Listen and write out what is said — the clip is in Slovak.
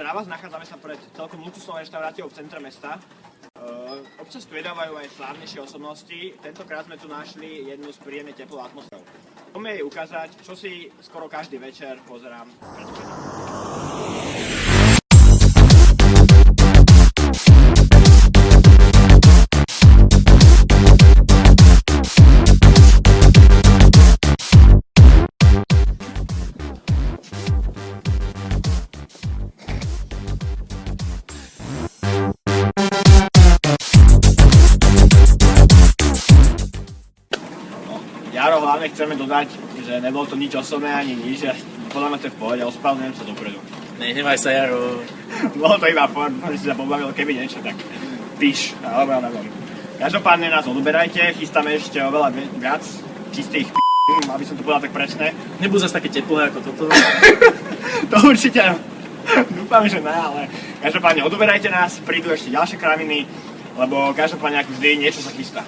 Pozdrav vás, nachádzame sa pred celkom luxusnou reštauráciou v centre mesta. Uh, občas tu jedávajú aj slávnejšie osobnosti. Tentokrát sme tu našli jednu z príjemne teplou atmosférou. Poďme jej ukázať, čo si skoro každý večer pozerám pred Jaro, hlavne chceme dodať, že nebolo to nič osobné ani nič, že podľa mňa to je v pohode, ospravedlňujem sa dopredu. Nehnevaj sa, Jaro. Bolo to iba for, že si sa pobavil, keby niečo, tak píš, alebo ja neviem. Každopádne nás odoberajte, chystáme ešte oveľa vi- viac čistých p***, aby som to povedal tak presne. Nebudú zase také teplé ako toto. To určite, dúfam, že ne, ale každopádne odoberajte nás, prídu ešte ďalšie kraviny, lebo každopádne ako vždy niečo sa chystá.